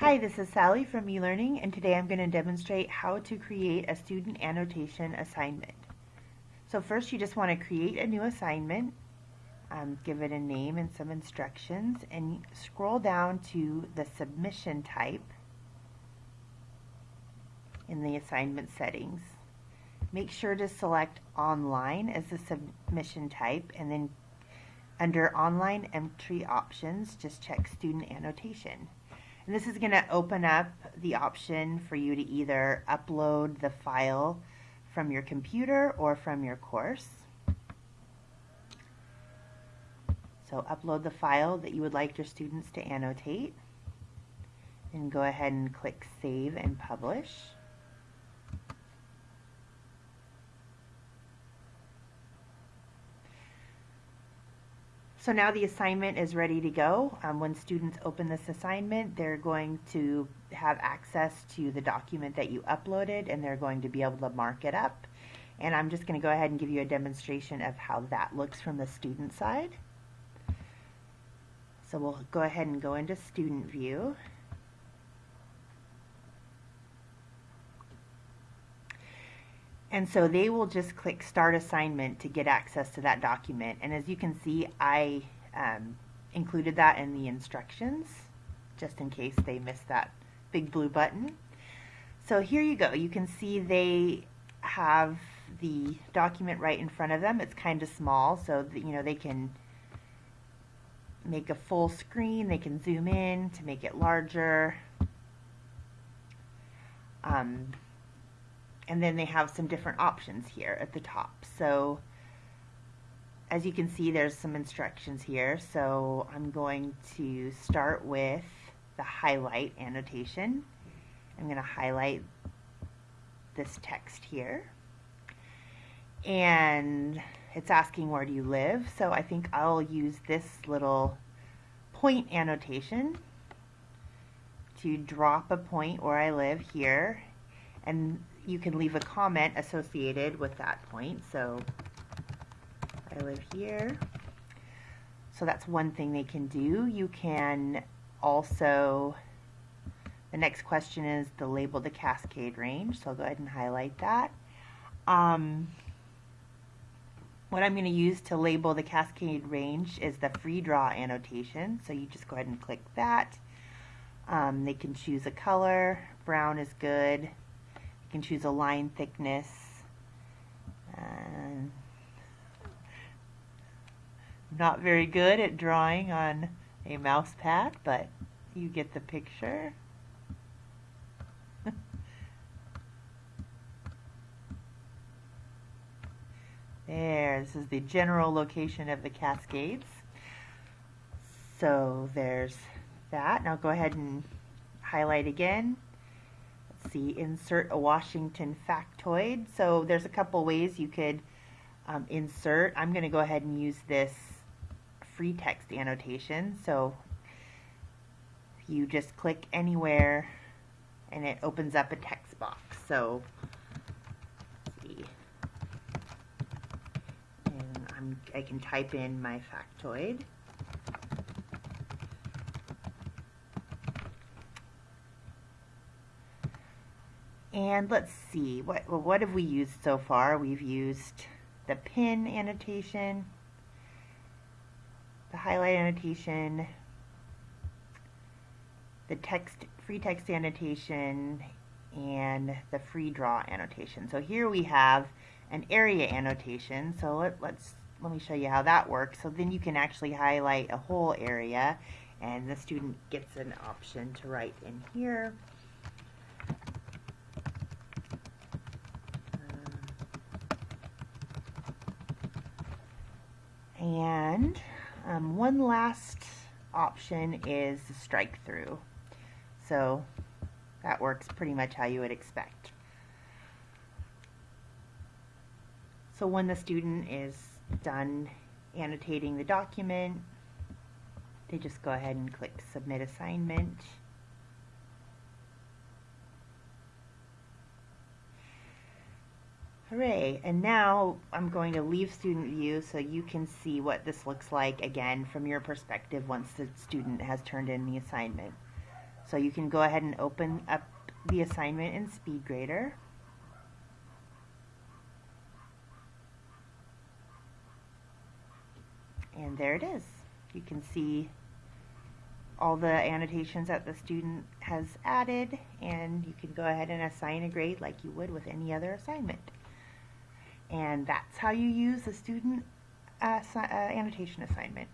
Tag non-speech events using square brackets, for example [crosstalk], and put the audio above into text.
Hi, this is Sally from eLearning and today I'm going to demonstrate how to create a student annotation assignment. So first you just want to create a new assignment, um, give it a name and some instructions and scroll down to the submission type in the assignment settings. Make sure to select online as the submission type and then under online entry options just check student annotation. And this is going to open up the option for you to either upload the file from your computer or from your course. So upload the file that you would like your students to annotate and go ahead and click Save and Publish. So now the assignment is ready to go. Um, when students open this assignment, they're going to have access to the document that you uploaded and they're going to be able to mark it up. And I'm just going to go ahead and give you a demonstration of how that looks from the student side. So we'll go ahead and go into student view. And so they will just click Start Assignment to get access to that document. And as you can see, I um, included that in the instructions, just in case they missed that big blue button. So here you go. You can see they have the document right in front of them. It's kind of small, so that, you know they can make a full screen. They can zoom in to make it larger. Um, and then they have some different options here at the top. So as you can see, there's some instructions here. So I'm going to start with the highlight annotation. I'm going to highlight this text here. And it's asking where do you live. So I think I'll use this little point annotation to drop a point where I live here. And you can leave a comment associated with that point. So I live here. So that's one thing they can do. You can also, the next question is the label the cascade range. So I'll go ahead and highlight that. Um, what I'm going to use to label the cascade range is the free draw annotation. So you just go ahead and click that. Um, they can choose a color. Brown is good. You can choose a line thickness. Not very good at drawing on a mouse pad, but you get the picture. [laughs] there, this is the general location of the Cascades. So there's that. Now go ahead and highlight again see, insert a Washington factoid. So there's a couple ways you could um, insert. I'm going to go ahead and use this free text annotation. So you just click anywhere and it opens up a text box. So see. And I'm, I can type in my factoid. And let's see, what, what have we used so far? We've used the pin annotation, the highlight annotation, the text free text annotation, and the free draw annotation. So here we have an area annotation. So let, let's let me show you how that works. So then you can actually highlight a whole area and the student gets an option to write in here. And um, one last option is the strike through. So that works pretty much how you would expect. So when the student is done annotating the document, they just go ahead and click Submit Assignment. Hooray! And now I'm going to leave student view so you can see what this looks like again from your perspective once the student has turned in the assignment. So you can go ahead and open up the assignment in SpeedGrader. And there it is. You can see all the annotations that the student has added and you can go ahead and assign a grade like you would with any other assignment. And that's how you use the student uh, uh, annotation assignment.